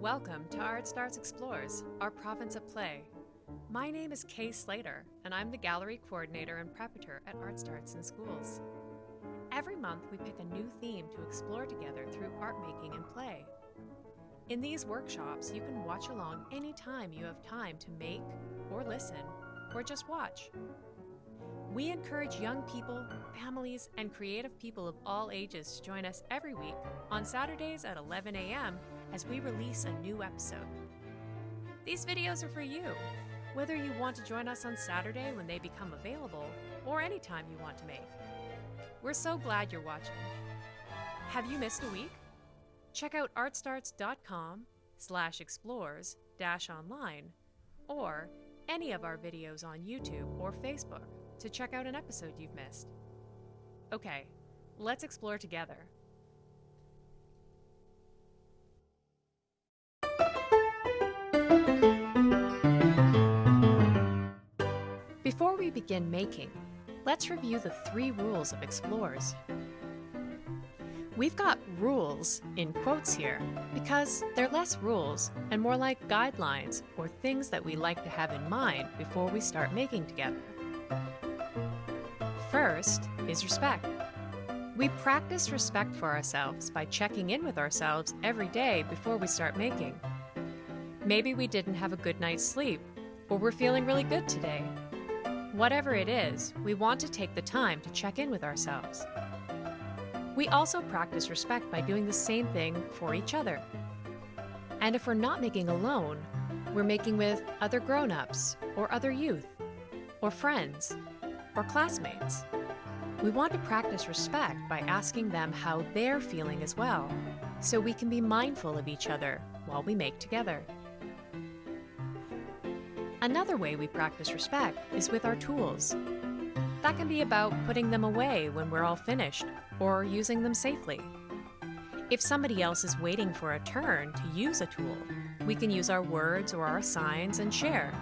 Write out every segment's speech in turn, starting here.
Welcome to Art Starts Explores, our province of play. My name is Kay Slater, and I'm the gallery coordinator and preparator at Art Starts in Schools. Every month, we pick a new theme to explore together through art making and play. In these workshops, you can watch along anytime you have time to make, or listen, or just watch. We encourage young people, families, and creative people of all ages to join us every week on Saturdays at 11 a.m. as we release a new episode. These videos are for you, whether you want to join us on Saturday when they become available or anytime you want to make. We're so glad you're watching. Have you missed a week? Check out artstarts.com slash explores dash online or any of our videos on YouTube or Facebook to check out an episode you've missed. Okay, let's explore together. Before we begin making, let's review the three rules of explores. We've got rules in quotes here because they're less rules and more like guidelines or things that we like to have in mind before we start making together. First is respect. We practice respect for ourselves by checking in with ourselves every day before we start making. Maybe we didn't have a good night's sleep, or we're feeling really good today. Whatever it is, we want to take the time to check in with ourselves. We also practice respect by doing the same thing for each other. And if we're not making alone, we're making with other grown ups, or other youth, or friends, or classmates. We want to practice respect by asking them how they're feeling as well, so we can be mindful of each other while we make together. Another way we practice respect is with our tools. That can be about putting them away when we're all finished, or using them safely. If somebody else is waiting for a turn to use a tool, we can use our words or our signs and share.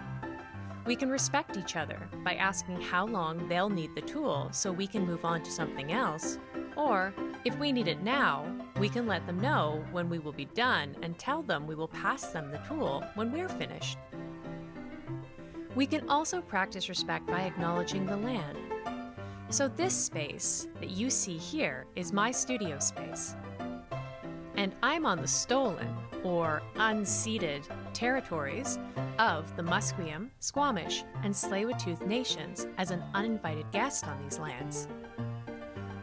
We can respect each other by asking how long they'll need the tool so we can move on to something else, or if we need it now, we can let them know when we will be done and tell them we will pass them the tool when we're finished. We can also practice respect by acknowledging the land. So this space that you see here is my studio space. And I'm on the stolen, or unceded, territories of the Musqueam, Squamish, and Tsleil-Waututh nations as an uninvited guest on these lands.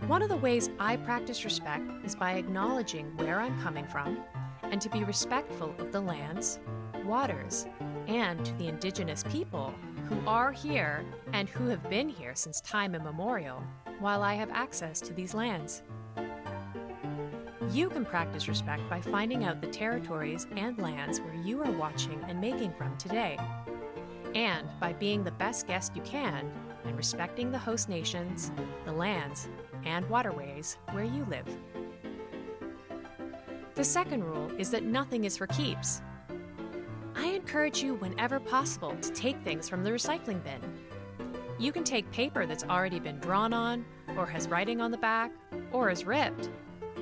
One of the ways I practice respect is by acknowledging where I'm coming from and to be respectful of the lands, waters, and to the indigenous people who are here and who have been here since time immemorial while I have access to these lands. You can practice respect by finding out the territories and lands where you are watching and making from today, and by being the best guest you can and respecting the host nations, the lands, and waterways where you live. The second rule is that nothing is for keeps. I encourage you whenever possible to take things from the recycling bin. You can take paper that's already been drawn on, or has writing on the back, or is ripped,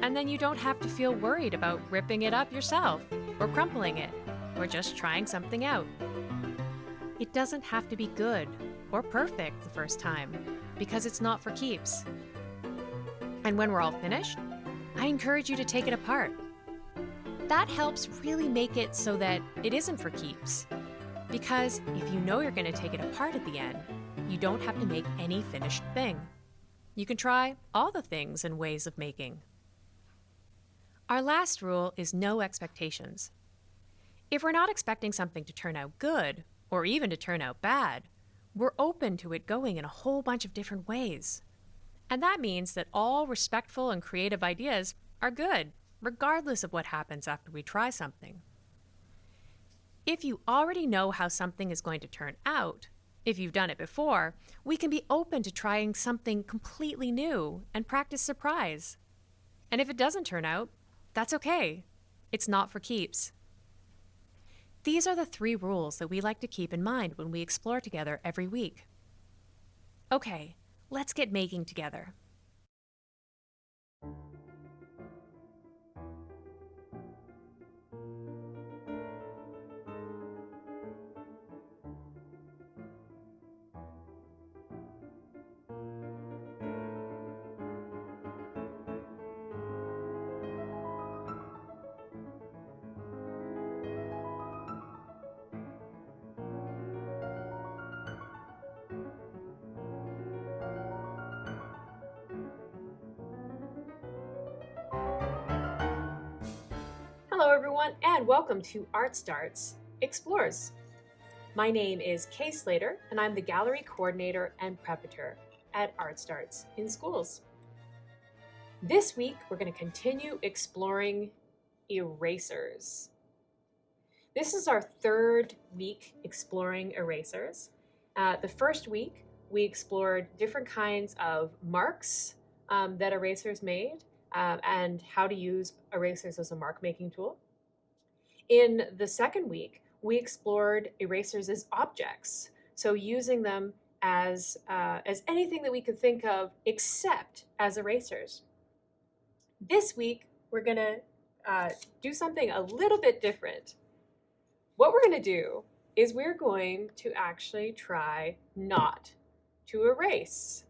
and then you don't have to feel worried about ripping it up yourself, or crumpling it, or just trying something out. It doesn't have to be good or perfect the first time, because it's not for keeps. And when we're all finished, I encourage you to take it apart that helps really make it so that it isn't for keeps. Because if you know you're going to take it apart at the end, you don't have to make any finished thing. You can try all the things and ways of making. Our last rule is no expectations. If we're not expecting something to turn out good, or even to turn out bad, we're open to it going in a whole bunch of different ways. And that means that all respectful and creative ideas are good regardless of what happens after we try something. If you already know how something is going to turn out, if you've done it before, we can be open to trying something completely new and practice surprise. And if it doesn't turn out, that's okay. It's not for keeps. These are the three rules that we like to keep in mind when we explore together every week. Okay, let's get making together. Everyone, and welcome to Art Starts Explores. My name is Kay Slater, and I'm the Gallery Coordinator and Preparator at Art Starts in Schools. This week, we're going to continue exploring erasers. This is our third week exploring erasers. Uh, the first week, we explored different kinds of marks um, that erasers made um, and how to use erasers as a mark making tool. In the second week, we explored erasers as objects, so using them as, uh, as anything that we could think of except as erasers. This week, we're to uh, do something a little bit different. What we're to do is we're going to actually try not to erase.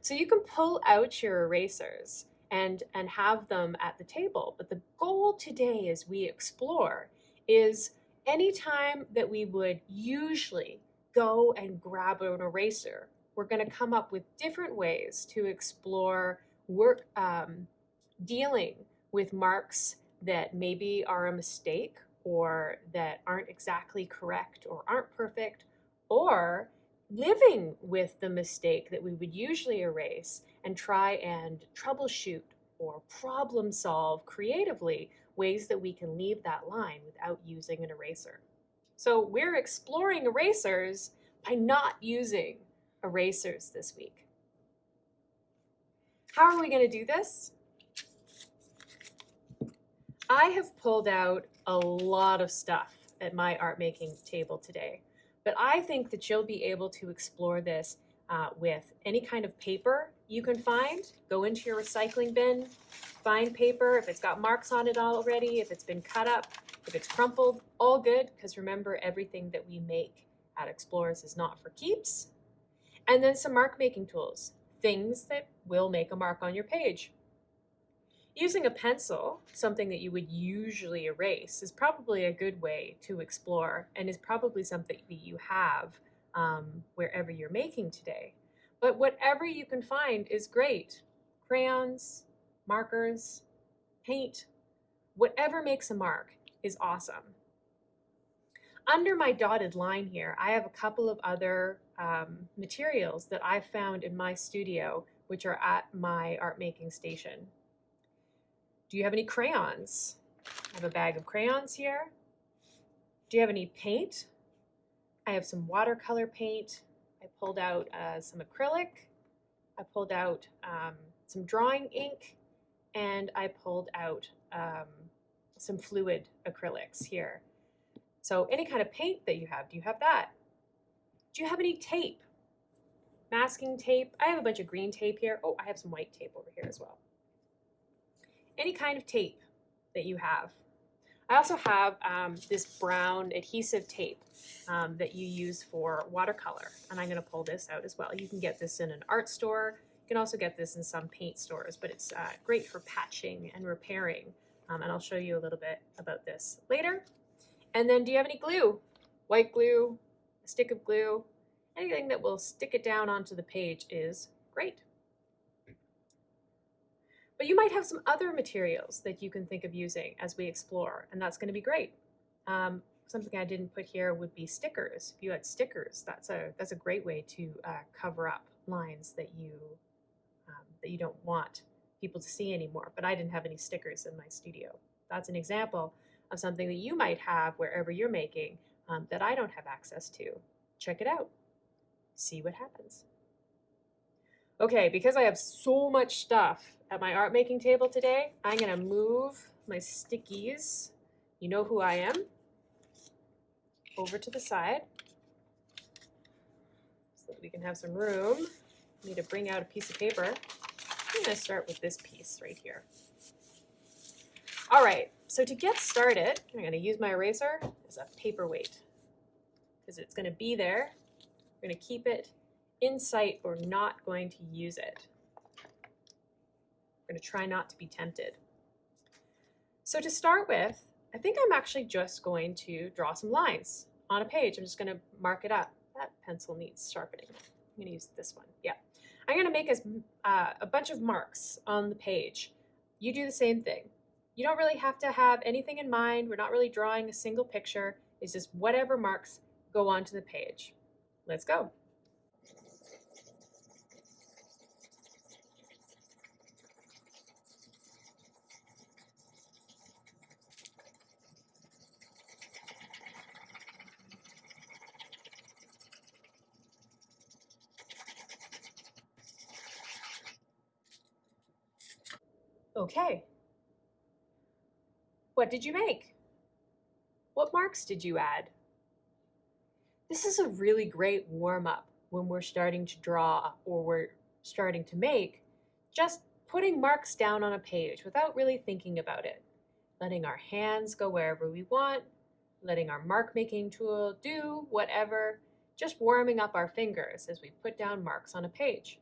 So you can pull out your erasers and, and have them at the table. But the goal today as we explore is anytime that we would usually go and grab an eraser, we're going to come up with different ways to explore work um, dealing with marks that maybe are a mistake or that aren't exactly correct or aren't perfect, or living with the mistake that we would usually erase and try and troubleshoot or problem solve creatively ways that we can leave that line without using an eraser. So we're exploring erasers by not using erasers this week. How are we going to do this? I have pulled out a lot of stuff at my art making table today. But I think that you'll be able to explore this uh, with any kind of paper you can find. Go into your recycling bin, find paper. If it's got marks on it already, if it's been cut up, if it's crumpled, all good. Because remember, everything that we make at Explores is not for keeps. And then some mark making tools, things that will make a mark on your page. Using a pencil, something that you would usually erase, is probably a good way to explore and is probably something that you have um, wherever you're making today. But whatever you can find is great. Crayons, markers, paint, whatever makes a mark is awesome. Under my dotted line here, I have a couple of other um, materials that I've found in my studio, which are at my art making station. Do you have any crayons? I have a bag of crayons here. Do you have any paint? I have some watercolor paint. I pulled out uh, some acrylic. I pulled out um, some drawing ink and I pulled out um, some fluid acrylics here. So any kind of paint that you have, do you have that? Do you have any tape? Masking tape. I have a bunch of green tape here. Oh, I have some white tape over here as well any kind of tape that you have. I also have um, this brown adhesive tape um, that you use for watercolor, and I'm going to pull this out as well. You can get this in an art store. You can also get this in some paint stores, but it's uh, great for patching and repairing, um, and I'll show you a little bit about this later. And then do you have any glue? White glue, a stick of glue, anything that will stick it down onto the page is great. But you might have some other materials that you can think of using as we explore, and that's going to be great. Um, something I didn't put here would be stickers. If you had stickers, that's a that's a great way to uh, cover up lines that you um, that you don't want people to see anymore. But I didn't have any stickers in my studio. That's an example of something that you might have wherever you're making um, that I don't have access to. Check it out. See what happens. Okay, because I have so much stuff at my art making table today, I'm gonna move my stickies, you know who I am, over to the side so that we can have some room. I need to bring out a piece of paper. I'm gonna start with this piece right here. All right, so to get started, I'm gonna use my eraser as a paperweight because it's gonna be there. We're gonna keep it in sight, we're not going to use it. We're going to try not to be tempted. So to start with, I think I'm actually just going to draw some lines on a page. I'm just going to mark it up. That pencil needs sharpening. I'm going to use this one. Yeah. I'm going to make a, uh, a bunch of marks on the page. You do the same thing. You don't really have to have anything in mind. We're not really drawing a single picture. It's just whatever marks go onto the page. Let's go. Okay. What did you make? What marks did you add? This is a really great warm-up when we're starting to draw or we're starting to make, just putting marks down on a page without really thinking about it. Letting our hands go wherever we want, letting our mark making tool do whatever, just warming up our fingers as we put down marks on a page.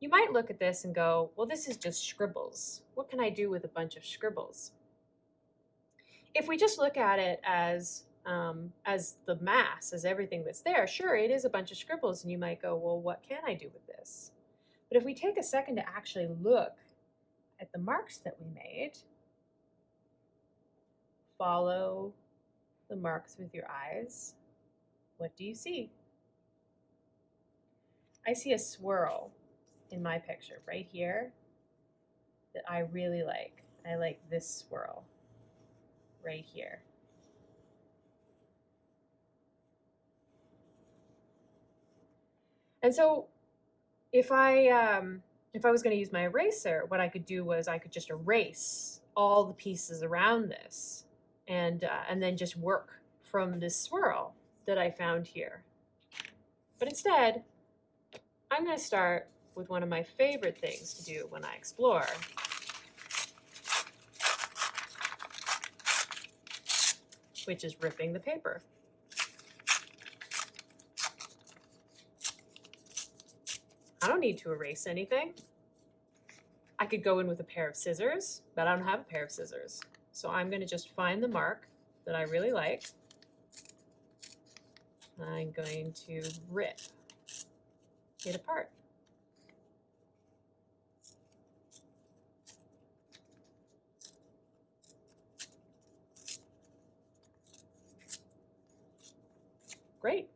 You might look at this and go, well, this is just scribbles. What can I do with a bunch of scribbles? If we just look at it as um, as the mass, as everything that's there, sure, it is a bunch of scribbles, and you might go, well, what can I do with this? But if we take a second to actually look at the marks that we made, follow the marks with your eyes, what do you see? I see a swirl in my picture right here that I really like. I like this swirl right here. And so if I um, if I was going to use my eraser, what I could do was I could just erase all the pieces around this and uh, and then just work from this swirl that I found here. But instead, I'm going to start with one of my favorite things to do when I explore. which is ripping the paper. I don't need to erase anything. I could go in with a pair of scissors, but I don't have a pair of scissors. So I'm going to just find the mark that I really like. I'm going to rip it apart. Great.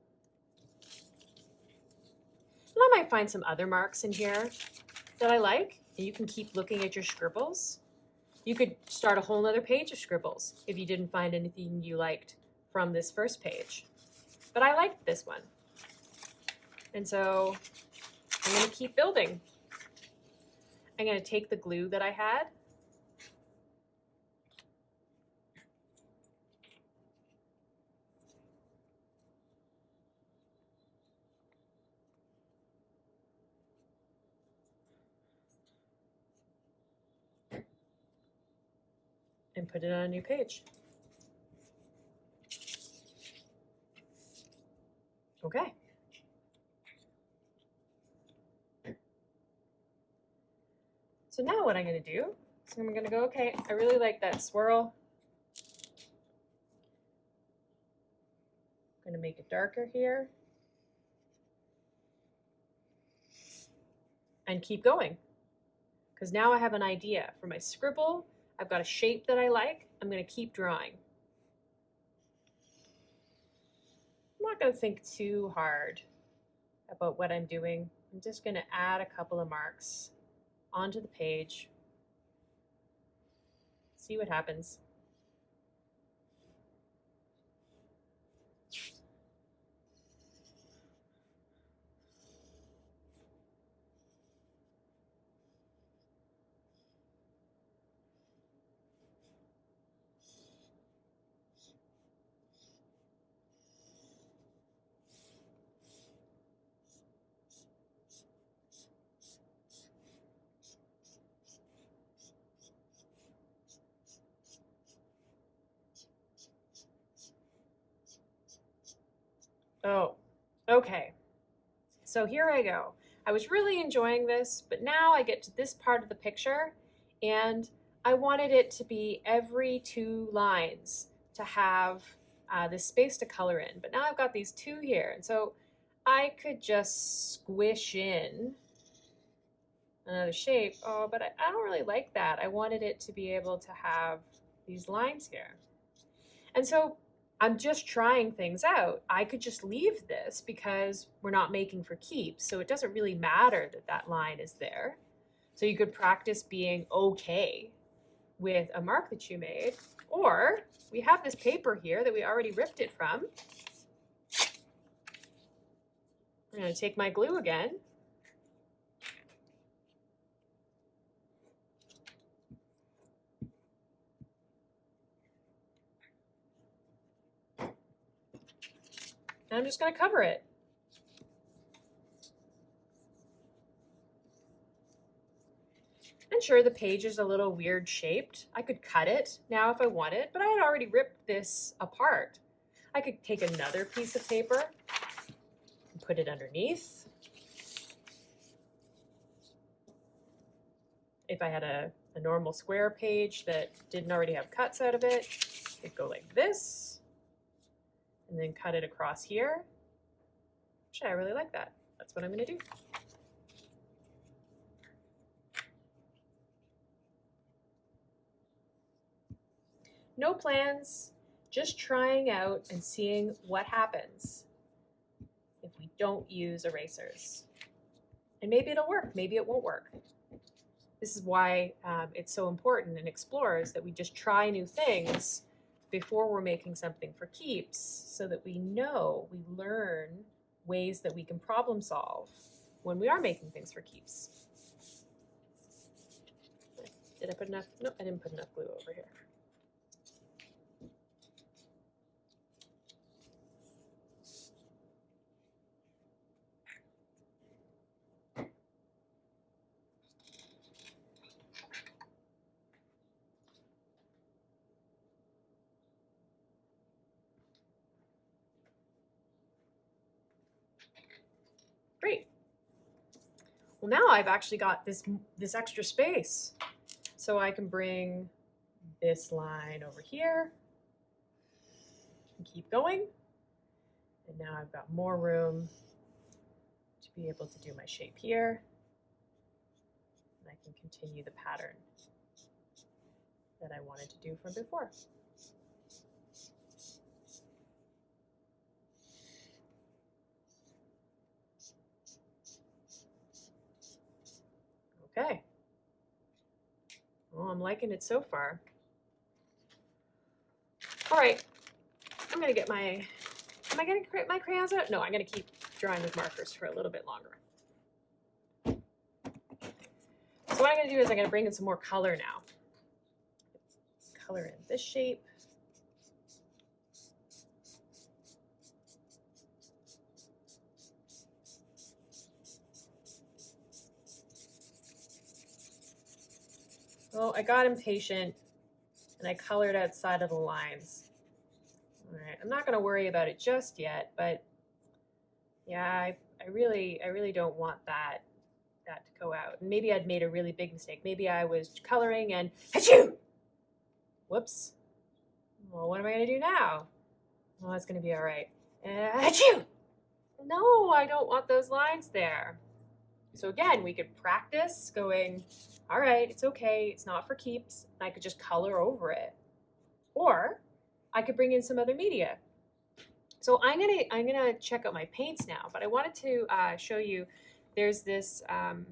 And I might find some other marks in here that I like, and you can keep looking at your scribbles. You could start a whole other page of scribbles if you didn't find anything you liked from this first page. But I liked this one. And so I'm going to keep building. I'm going to take the glue that I had put it on a new page. Okay. So now what I'm going to do is I'm going to go, okay, I really like that swirl. I'm going to make it darker here. And keep going. Because now I have an idea for my scribble I've got a shape that I like. I'm going to keep drawing. I'm not going to think too hard about what I'm doing. I'm just going to add a couple of marks onto the page. See what happens. Oh, okay. So here I go. I was really enjoying this, but now I get to this part of the picture and I wanted it to be every two lines to have uh, this space to color in. But now I've got these two here. And so I could just squish in another shape. Oh, but I, I don't really like that. I wanted it to be able to have these lines here. And so I'm just trying things out. I could just leave this because we're not making for keeps. So it doesn't really matter that that line is there. So you could practice being okay with a mark that you made. Or we have this paper here that we already ripped it from. I'm going to take my glue again. And I'm just going to cover it. And sure, the page is a little weird shaped. I could cut it now if I wanted, but I had already ripped this apart. I could take another piece of paper and put it underneath. If I had a, a normal square page that didn't already have cuts out of it, it'd go like this and then cut it across here. Actually, I really like that. That's what I'm going to do. No plans, just trying out and seeing what happens if we don't use erasers. And maybe it'll work, maybe it won't work. This is why um, it's so important in Explores that we just try new things before we're making something for keeps so that we know, we learn ways that we can problem solve when we are making things for keeps. Did I put enough? No, I didn't put enough glue over here. Great. Well, now I've actually got this, this extra space. So I can bring this line over here and keep going. And now I've got more room to be able to do my shape here. And I can continue the pattern that I wanted to do from before. Okay. Well, I'm liking it so far. All right, I'm gonna get my, am I gonna get my crayons out? No, I'm gonna keep drawing with markers for a little bit longer. So what I'm gonna do is I'm gonna bring in some more color now. Color in this shape. Well, I got impatient and I colored outside of the lines. All right, I'm not gonna worry about it just yet, but yeah, I, I really, I really don't want that, that to go out. Maybe I'd made a really big mistake. Maybe I was coloring and achoo! Whoops. Well, what am I gonna do now? Well, it's gonna be all right. Uh, achoo! No, I don't want those lines there. So again, we could practice going, all right, it's okay, it's not for keeps. I could just color over it. Or I could bring in some other media. So I'm gonna I'm gonna check out my paints now, but I wanted to uh, show you. There's this um,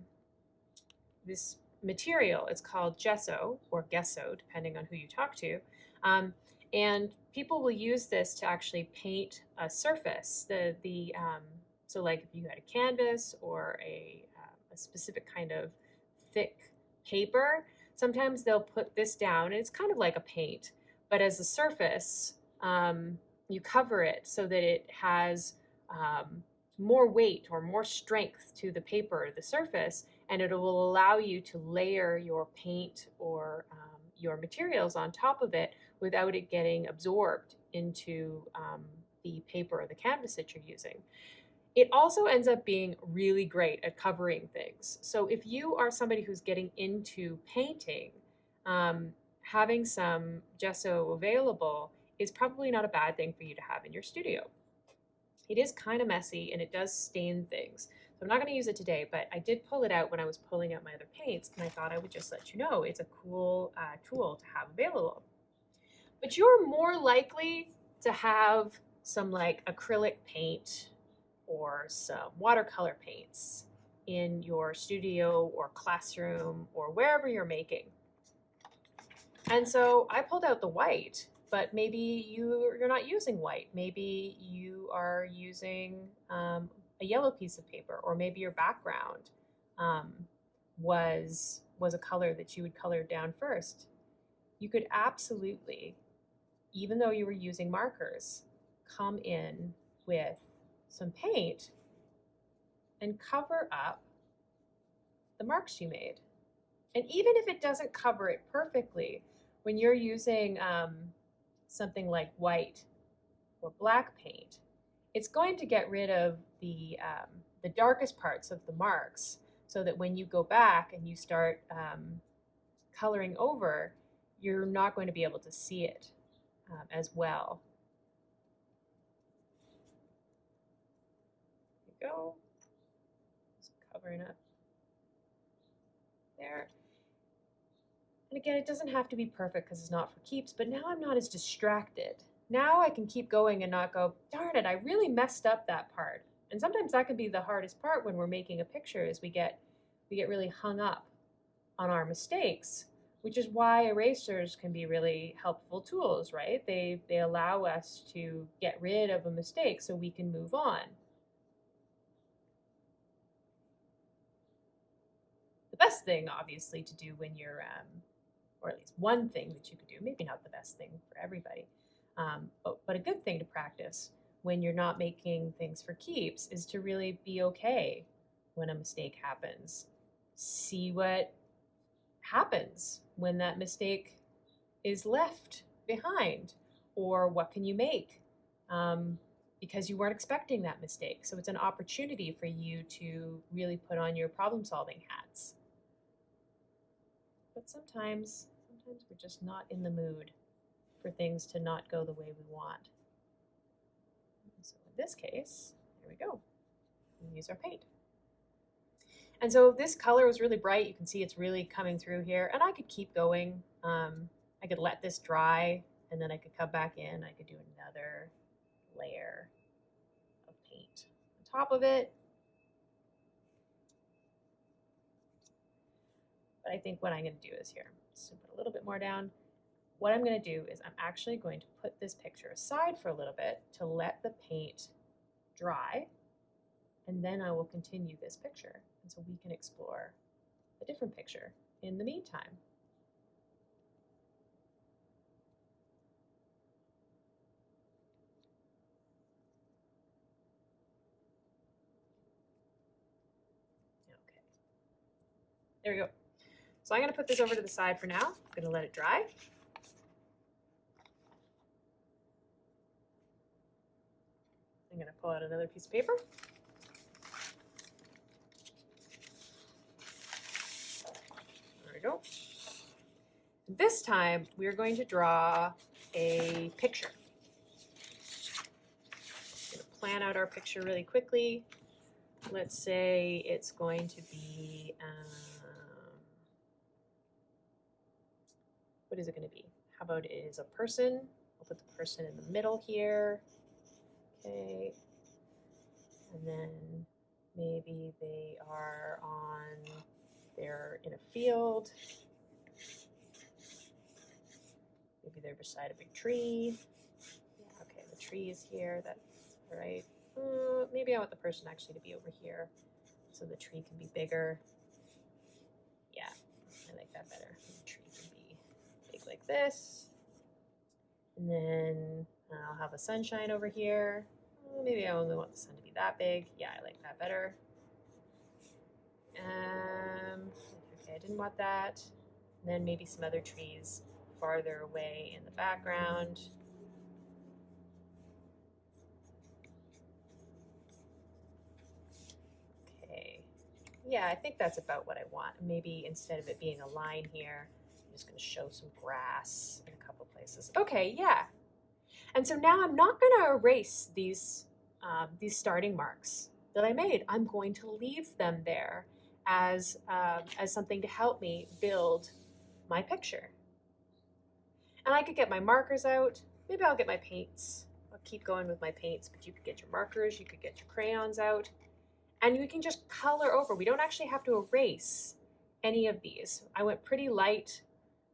this material. It's called gesso or gesso, depending on who you talk to. Um, and people will use this to actually paint a surface. The the um, so like if you had a canvas or a, specific kind of thick paper, sometimes they'll put this down and it's kind of like a paint, but as a surface, um, you cover it so that it has um, more weight or more strength to the paper, the surface, and it will allow you to layer your paint or um, your materials on top of it without it getting absorbed into um, the paper or the canvas that you're using. It also ends up being really great at covering things. So if you are somebody who's getting into painting, um, having some gesso available is probably not a bad thing for you to have in your studio. It is kind of messy and it does stain things. So I'm not going to use it today, but I did pull it out when I was pulling out my other paints, and I thought I would just let you know it's a cool uh, tool to have available. But you're more likely to have some like acrylic paint or some watercolor paints in your studio or classroom or wherever you're making. And so I pulled out the white, but maybe you, you're not using white. Maybe you are using um, a yellow piece of paper, or maybe your background um, was, was a color that you would color down first. You could absolutely, even though you were using markers, come in with some paint and cover up the marks you made. And even if it doesn't cover it perfectly, when you're using um, something like white or black paint, it's going to get rid of the, um, the darkest parts of the marks so that when you go back and you start um, coloring over, you're not going to be able to see it um, as well. There you go. Just covering up there. And again, it doesn't have to be perfect because it's not for keeps, but now I'm not as distracted. Now I can keep going and not go, darn it, I really messed up that part. And sometimes that can be the hardest part when we're making a picture is we get we get really hung up on our mistakes, which is why erasers can be really helpful tools, right? They they allow us to get rid of a mistake so we can move on. The best thing, obviously, to do when you're um, or at least one thing that you could do, maybe not the best thing for everybody, um, but, but a good thing to practice when you're not making things for keeps is to really be okay when a mistake happens. See what happens when that mistake is left behind, or what can you make um, because you weren't expecting that mistake. So it's an opportunity for you to really put on your problem solving hats. But sometimes sometimes we're just not in the mood for things to not go the way we want. So in this case, here we go. We use our paint. And so this color was really bright. You can see it's really coming through here. And I could keep going. Um, I could let this dry and then I could come back in. I could do another layer of paint on top of it. But I think what I'm going to do is here, just put a little bit more down. What I'm going to do is I'm actually going to put this picture aside for a little bit to let the paint dry, and then I will continue this picture. And so we can explore a different picture in the meantime. Okay. There we go. So I'm going to put this over to the side for now. I'm going to let it dry. I'm going to pull out another piece of paper. There we go. This time we are going to draw a picture. I'm going to plan out our picture really quickly. Let's say it's going to be um, what is it going to be? How about it is a person? I'll put the person in the middle here. Okay. And then maybe they are on, they're in a field. Maybe they're beside a big tree. Yeah, okay, the tree is here. That's all right. Uh, maybe I want the person actually to be over here so the tree can be bigger. Yeah, I like that better this. And then I'll have a sunshine over here. Maybe I only want the sun to be that big. Yeah, I like that better. Um, okay, I didn't want that. And then maybe some other trees farther away in the background. Okay, yeah, I think that's about what I want. Maybe instead of it being a line here, just going to show some grass in a couple places. Okay, yeah. And so now I'm not going to erase these, um, these starting marks. that I made. I'm going to leave them there as, um, as something to help me build my picture. And I could get my markers out. Maybe I'll get my paints. I'll keep going with my paints, but you could get your markers, you could get your crayons out, and you can just color over. We don't actually have to erase any of these. I went pretty light.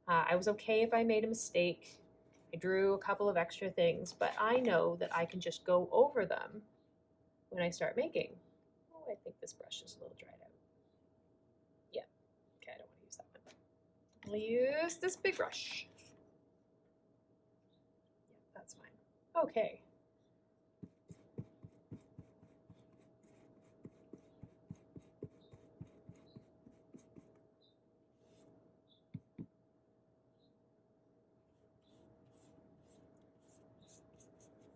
Uh, I was okay if I made a mistake. I drew a couple of extra things, but I know that I can just go over them when I start making. Oh, I think this brush is a little dried out. Yeah, okay, I don't want to use that one. I'll use this big brush. Yeah, that's fine. Okay.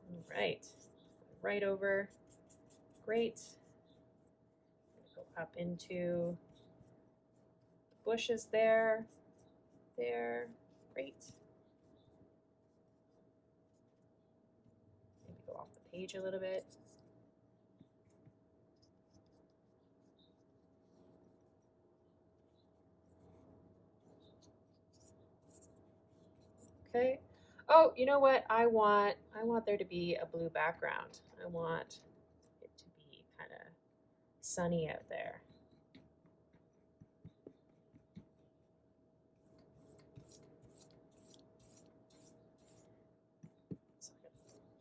All right, right over, great. Go up into the bushes there, there, great. Maybe go off the page a little bit. Okay. Oh, you know what? I want I want there to be a blue background. I want it to be kind of sunny out there.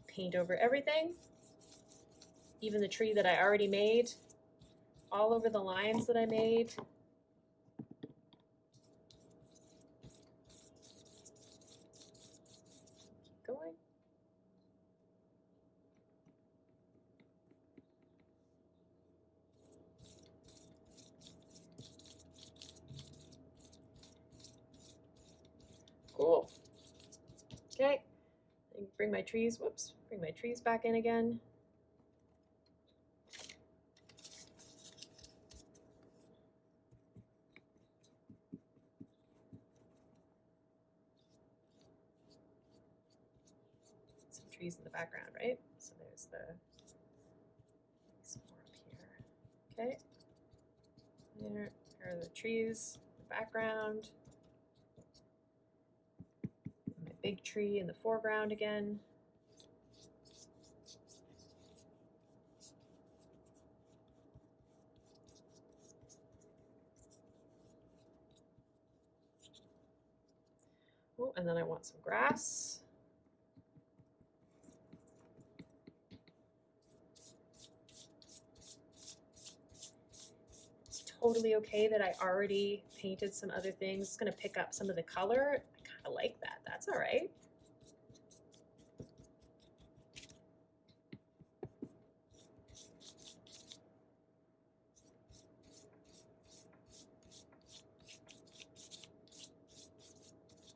Paint over everything, even the tree that I already made, all over the lines that I made. going. Cool. Okay, bring my trees, whoops, bring my trees back in again. Some trees in the background, right? So there's the some more up here. Okay. There are the trees in the background. Big tree in the foreground again. Oh, and then I want some grass. It's totally okay that I already painted some other things. It's going to pick up some of the color. I kind of like that. That's all right.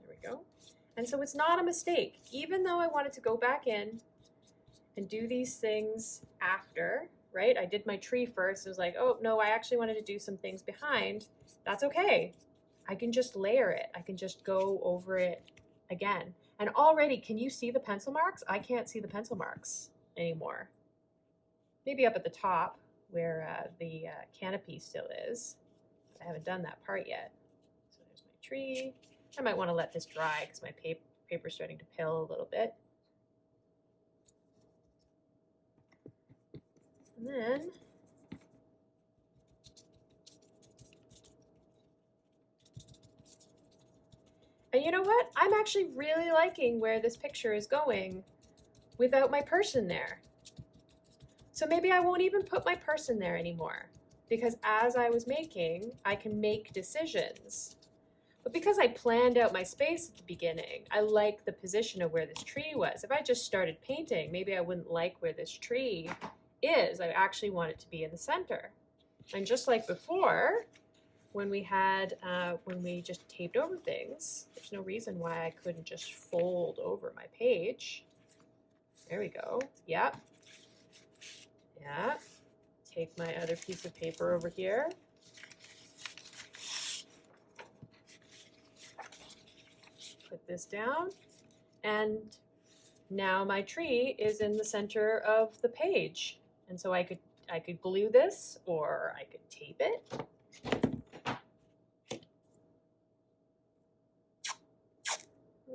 There we go. And so it's not a mistake. Even though I wanted to go back in and do these things after, right? I did my tree first. It was like, oh, no, I actually wanted to do some things behind. That's okay. I can just layer it. I can just go over it again. And already, can you see the pencil marks? I can't see the pencil marks anymore. Maybe up at the top where uh, the uh, canopy still is. I haven't done that part yet. So there's my tree. I might want to let this dry because my paper paper's starting to pill a little bit. And then And you know what? I'm actually really liking where this picture is going without my person there. So maybe I won't even put my person there anymore because as I was making, I can make decisions. But because I planned out my space at the beginning, I like the position of where this tree was. If I just started painting, maybe I wouldn't like where this tree is. I actually want it to be in the center. And just like before, when we had, uh, when we just taped over things, there's no reason why I couldn't just fold over my page. There we go. Yep. Yeah. Take my other piece of paper over here. Put this down. And now my tree is in the center of the page. And so I could I could glue this or I could tape it.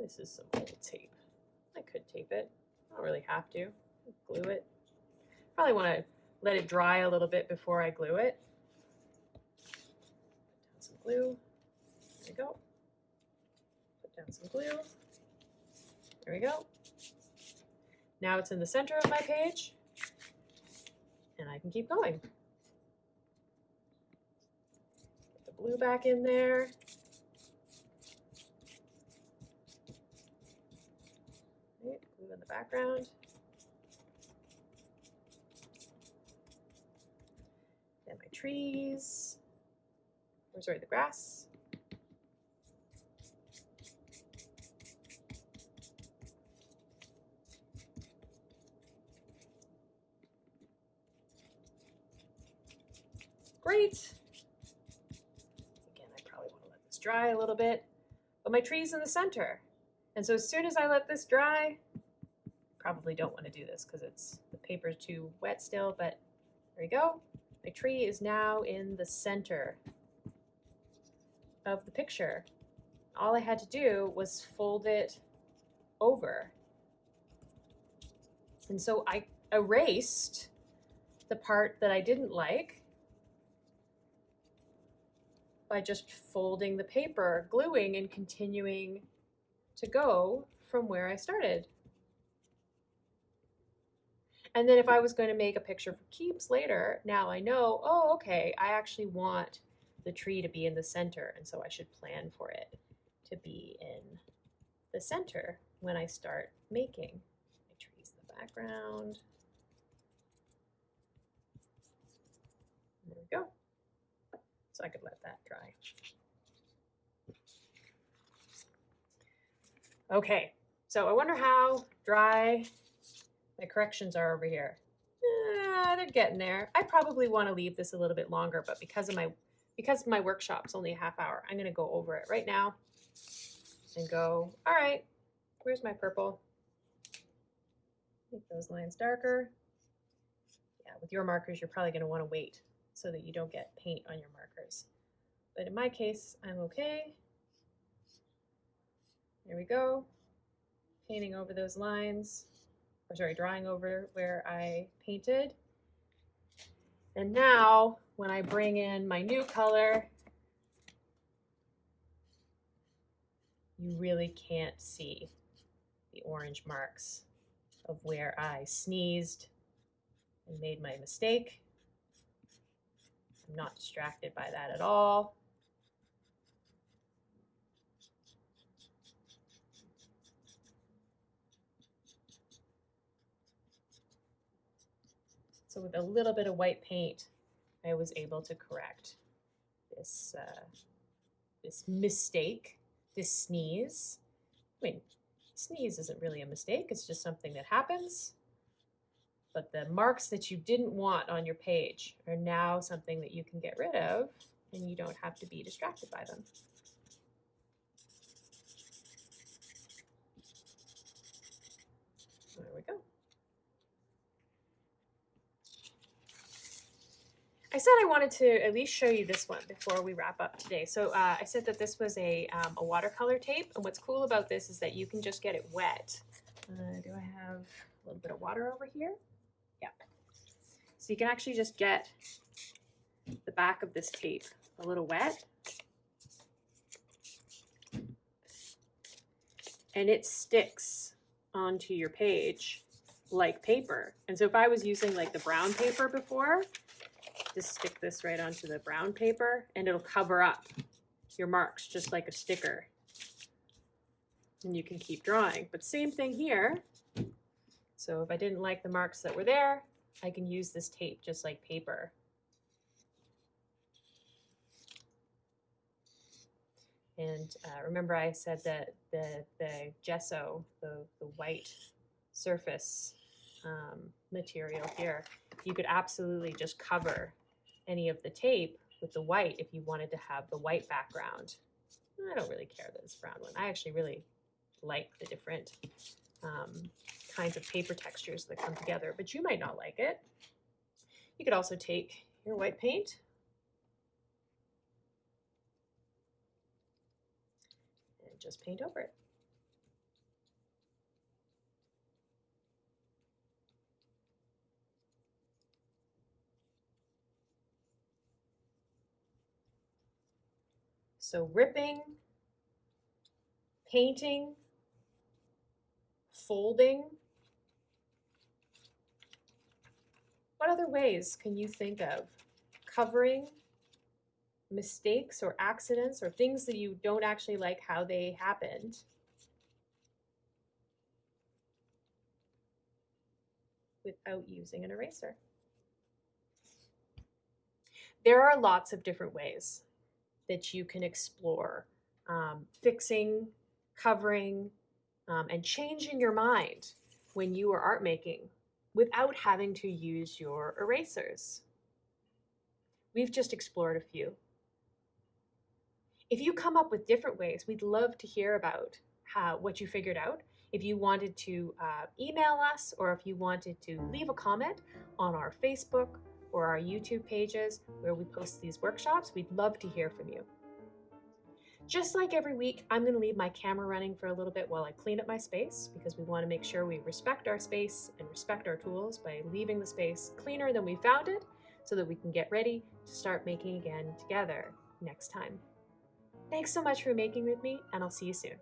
This is some old tape. I could tape it. I don't really have to. Glue it. Probably want to let it dry a little bit before I glue it. Put down some glue. There we go. Down some glue. There we go. Now it's in the center of my page and I can keep going. Get the blue back in there. Right, blue in the background. And my trees, or sorry, the grass. Great. Again, I probably want to let this dry a little bit, but my tree's in the center. And so as soon as I let this dry, probably don't want to do this because it's the paper's too wet still, but there we go. My tree is now in the center of the picture. All I had to do was fold it over. And so I erased the part that I didn't like by just folding the paper, gluing, and continuing to go from where I started. And then if I was going to make a picture for keeps later, now I know, oh, okay, I actually want the tree to be in the center, and so I should plan for it to be in the center when I start making. My trees in the background. There we go. So I could let that dry. Okay, so I wonder how dry my corrections are over here. Eh, they're getting there. I probably want to leave this a little bit longer, but because of my because my workshop's only a half hour, I'm going to go over it right now and go, all right, where's my purple? Make those lines darker. Yeah, with your markers, you're probably going to want to wait so that you don't get paint on your markers. But in my case, I'm okay. There we go. Painting over those lines, or sorry, drawing over where I painted. And now when I bring in my new color, you really can't see the orange marks of where I sneezed and made my mistake. I'm not distracted by that at all. So with a little bit of white paint, I was able to correct this, uh, this mistake, this sneeze. I mean, sneeze isn't really a mistake, it's just something that happens. But the marks that you didn't want on your page are now something that you can get rid of and you don't have to be distracted by them. There we go. I said I wanted to at least show you this one before we wrap up today. So uh, I said that this was a, um, a watercolor tape, and what's cool about this is that you can just get it wet. Uh, do I have a little bit of water over here? Yeah. So you can actually just get the back of this tape a little wet. And it sticks onto your page like paper. And so if I was using like the brown paper before, just stick this right onto the brown paper and it'll cover up your marks just like a sticker. And you can keep drawing. But same thing here. So if I didn't like the marks that were there, I can use this tape just like paper. And uh, remember I said that the, the gesso, the, the white surface um, material here, you could absolutely just cover any of the tape with the white if you wanted to have the white background. I don't really care that it's brown one. I actually really like the different um, kinds of paper textures that come together, but you might not like it. You could also take your white paint and just paint over it. So ripping, painting, folding. What other ways can you think of covering mistakes or accidents or things that you don't actually like how they happened? without using an eraser. There are lots of different ways that you can explore um, fixing, covering, um, and changing your mind when you are art making without having to use your erasers. We've just explored a few. If you come up with different ways, we'd love to hear about how, what you figured out. If you wanted to uh, email us or if you wanted to leave a comment on our Facebook or our YouTube pages where we post these workshops, we'd love to hear from you. Just like every week, I'm going to leave my camera running for a little bit while I clean up my space because we want to make sure we respect our space and respect our tools by leaving the space cleaner than we found it so that we can get ready to start making again together next time. Thanks so much for making with me, and I'll see you soon.